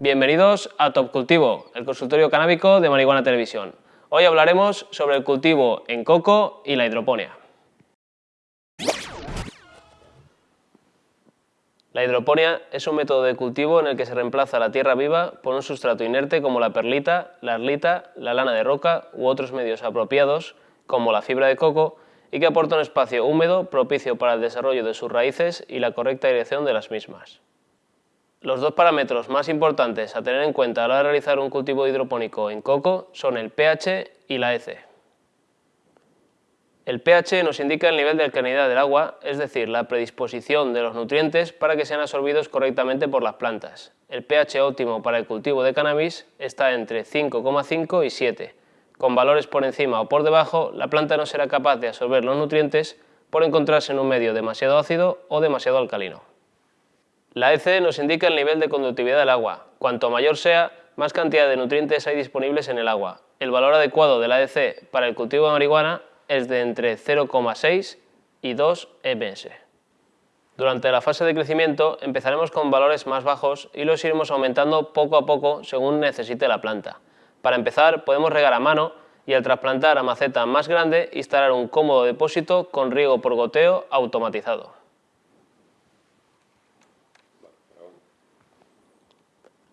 Bienvenidos a Top Cultivo, el consultorio canábico de Marihuana Televisión. Hoy hablaremos sobre el cultivo en coco y la hidroponía. La hidroponía es un método de cultivo en el que se reemplaza la tierra viva por un sustrato inerte como la perlita, la arlita, la lana de roca u otros medios apropiados como la fibra de coco y que aporta un espacio húmedo propicio para el desarrollo de sus raíces y la correcta dirección de las mismas. Los dos parámetros más importantes a tener en cuenta a la hora de realizar un cultivo hidropónico en coco son el pH y la EC. El pH nos indica el nivel de alcalinidad del agua, es decir, la predisposición de los nutrientes para que sean absorbidos correctamente por las plantas. El pH óptimo para el cultivo de cannabis está entre 5,5 y 7. Con valores por encima o por debajo, la planta no será capaz de absorber los nutrientes por encontrarse en un medio demasiado ácido o demasiado alcalino. La EC nos indica el nivel de conductividad del agua. Cuanto mayor sea, más cantidad de nutrientes hay disponibles en el agua. El valor adecuado de la EC para el cultivo de marihuana es de entre 0,6 y 2 ms. Durante la fase de crecimiento empezaremos con valores más bajos y los iremos aumentando poco a poco según necesite la planta. Para empezar podemos regar a mano y al trasplantar a maceta más grande instalar un cómodo depósito con riego por goteo automatizado.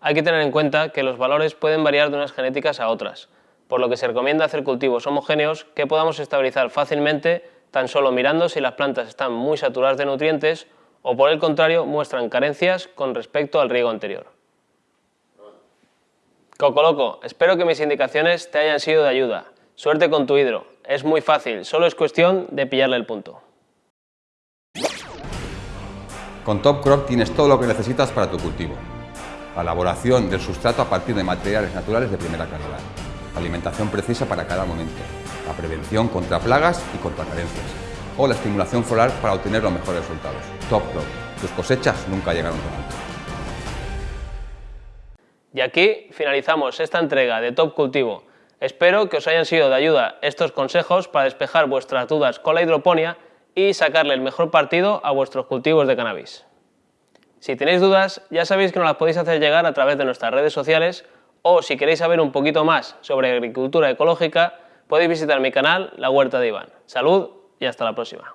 Hay que tener en cuenta que los valores pueden variar de unas genéticas a otras, por lo que se recomienda hacer cultivos homogéneos que podamos estabilizar fácilmente tan solo mirando si las plantas están muy saturadas de nutrientes o por el contrario muestran carencias con respecto al riego anterior. Cocoloco, espero que mis indicaciones te hayan sido de ayuda. Suerte con tu hidro, es muy fácil, solo es cuestión de pillarle el punto. Con Top Crop tienes todo lo que necesitas para tu cultivo la elaboración del sustrato a partir de materiales naturales de primera calidad, alimentación precisa para cada momento, la prevención contra plagas y contra carencias, o la estimulación floral para obtener los mejores resultados. Top Crop, tus cosechas nunca llegaron tan alto. Y aquí finalizamos esta entrega de Top Cultivo. Espero que os hayan sido de ayuda estos consejos para despejar vuestras dudas con la hidroponía y sacarle el mejor partido a vuestros cultivos de cannabis. Si tenéis dudas, ya sabéis que nos las podéis hacer llegar a través de nuestras redes sociales o si queréis saber un poquito más sobre agricultura ecológica, podéis visitar mi canal La Huerta de Iván. Salud y hasta la próxima.